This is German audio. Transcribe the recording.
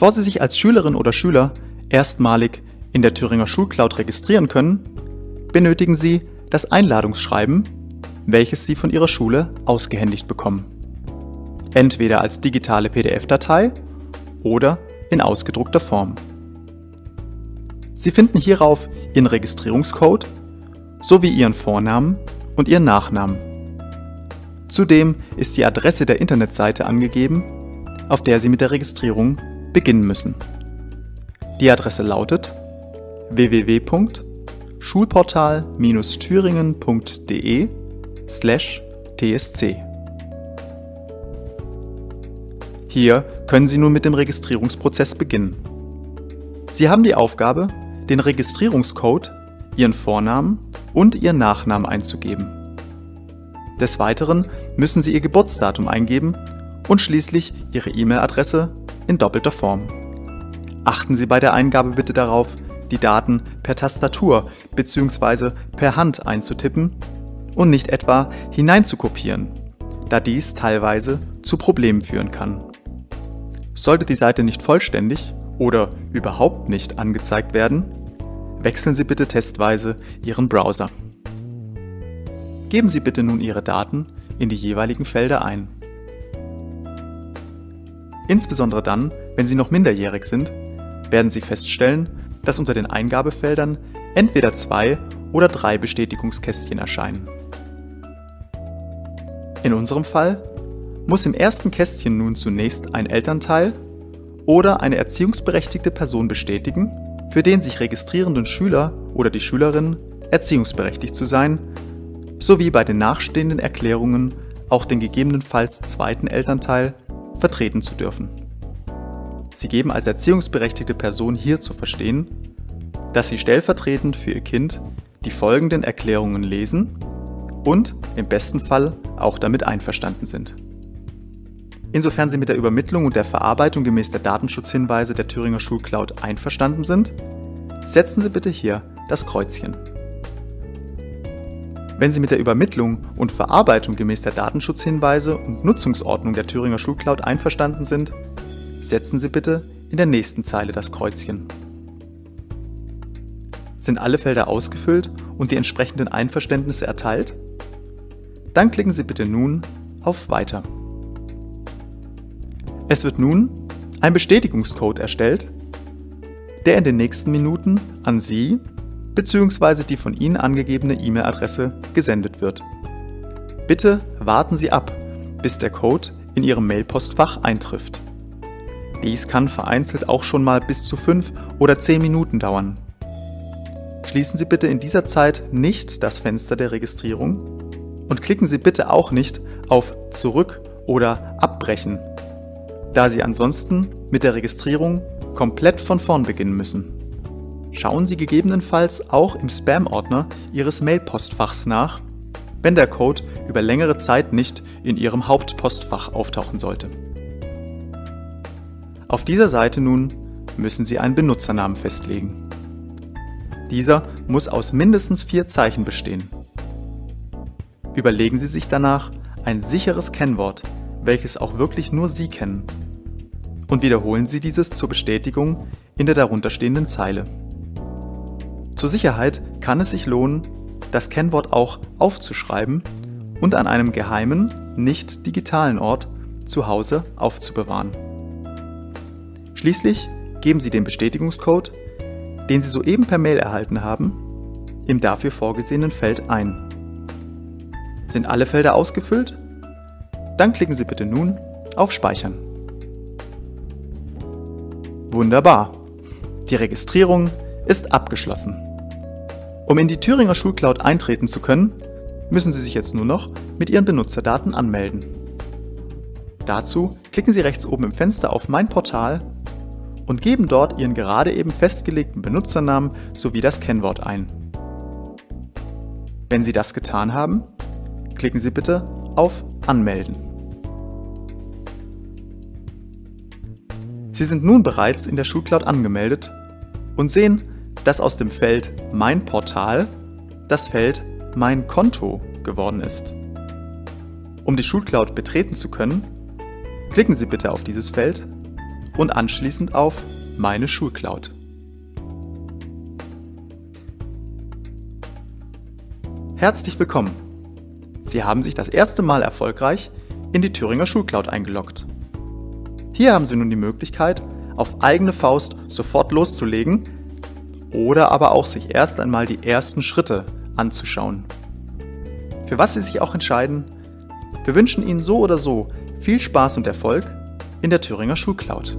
Bevor Sie sich als Schülerin oder Schüler erstmalig in der Thüringer Schulcloud registrieren können, benötigen Sie das Einladungsschreiben, welches Sie von Ihrer Schule ausgehändigt bekommen. Entweder als digitale PDF-Datei oder in ausgedruckter Form. Sie finden hierauf Ihren Registrierungscode sowie Ihren Vornamen und Ihren Nachnamen. Zudem ist die Adresse der Internetseite angegeben, auf der Sie mit der Registrierung beginnen müssen. Die Adresse lautet www.schulportal-thüringen.de tsc. Hier können Sie nun mit dem Registrierungsprozess beginnen. Sie haben die Aufgabe, den Registrierungscode, Ihren Vornamen und Ihren Nachnamen einzugeben. Des Weiteren müssen Sie Ihr Geburtsdatum eingeben und schließlich Ihre E-Mail-Adresse in doppelter Form. Achten Sie bei der Eingabe bitte darauf, die Daten per Tastatur bzw. per Hand einzutippen und nicht etwa hineinzukopieren, da dies teilweise zu Problemen führen kann. Sollte die Seite nicht vollständig oder überhaupt nicht angezeigt werden, wechseln Sie bitte testweise Ihren Browser. Geben Sie bitte nun Ihre Daten in die jeweiligen Felder ein. Insbesondere dann, wenn Sie noch minderjährig sind, werden Sie feststellen, dass unter den Eingabefeldern entweder zwei oder drei Bestätigungskästchen erscheinen. In unserem Fall muss im ersten Kästchen nun zunächst ein Elternteil oder eine erziehungsberechtigte Person bestätigen, für den sich registrierenden Schüler oder die Schülerin erziehungsberechtigt zu sein, sowie bei den nachstehenden Erklärungen auch den gegebenenfalls zweiten Elternteil vertreten zu dürfen. Sie geben als erziehungsberechtigte Person hier zu verstehen, dass Sie stellvertretend für Ihr Kind die folgenden Erklärungen lesen und im besten Fall auch damit einverstanden sind. Insofern Sie mit der Übermittlung und der Verarbeitung gemäß der Datenschutzhinweise der Thüringer Schulcloud einverstanden sind, setzen Sie bitte hier das Kreuzchen. Wenn Sie mit der Übermittlung und Verarbeitung gemäß der Datenschutzhinweise und Nutzungsordnung der Thüringer Schulcloud einverstanden sind, setzen Sie bitte in der nächsten Zeile das Kreuzchen. Sind alle Felder ausgefüllt und die entsprechenden Einverständnisse erteilt? Dann klicken Sie bitte nun auf Weiter. Es wird nun ein Bestätigungscode erstellt, der in den nächsten Minuten an Sie bzw. die von Ihnen angegebene E-Mail-Adresse gesendet wird. Bitte warten Sie ab, bis der Code in Ihrem Mailpostfach eintrifft. Dies kann vereinzelt auch schon mal bis zu 5 oder 10 Minuten dauern. Schließen Sie bitte in dieser Zeit nicht das Fenster der Registrierung und klicken Sie bitte auch nicht auf Zurück oder Abbrechen da Sie ansonsten mit der Registrierung komplett von vorn beginnen müssen. Schauen Sie gegebenenfalls auch im Spam-Ordner Ihres Mail-Postfachs nach, wenn der Code über längere Zeit nicht in Ihrem Hauptpostfach auftauchen sollte. Auf dieser Seite nun müssen Sie einen Benutzernamen festlegen. Dieser muss aus mindestens vier Zeichen bestehen. Überlegen Sie sich danach ein sicheres Kennwort, welches auch wirklich nur Sie kennen und wiederholen Sie dieses zur Bestätigung in der darunterstehenden Zeile. Zur Sicherheit kann es sich lohnen, das Kennwort auch aufzuschreiben und an einem geheimen, nicht digitalen Ort zu Hause aufzubewahren. Schließlich geben Sie den Bestätigungscode, den Sie soeben per Mail erhalten haben, im dafür vorgesehenen Feld ein. Sind alle Felder ausgefüllt? Dann klicken Sie bitte nun auf Speichern. Wunderbar. Die Registrierung ist abgeschlossen. Um in die Thüringer Schulcloud eintreten zu können, müssen Sie sich jetzt nur noch mit Ihren Benutzerdaten anmelden. Dazu klicken Sie rechts oben im Fenster auf Mein Portal und geben dort Ihren gerade eben festgelegten Benutzernamen sowie das Kennwort ein. Wenn Sie das getan haben, klicken Sie bitte auf Anmelden. Sie sind nun bereits in der Schulcloud angemeldet und sehen, dass aus dem Feld Mein Portal das Feld Mein Konto geworden ist. Um die Schulcloud betreten zu können, klicken Sie bitte auf dieses Feld und anschließend auf Meine Schulcloud. Herzlich willkommen! Sie haben sich das erste Mal erfolgreich in die Thüringer Schulcloud eingeloggt. Hier haben Sie nun die Möglichkeit, auf eigene Faust sofort loszulegen oder aber auch sich erst einmal die ersten Schritte anzuschauen. Für was Sie sich auch entscheiden, wir wünschen Ihnen so oder so viel Spaß und Erfolg in der Thüringer Schulcloud.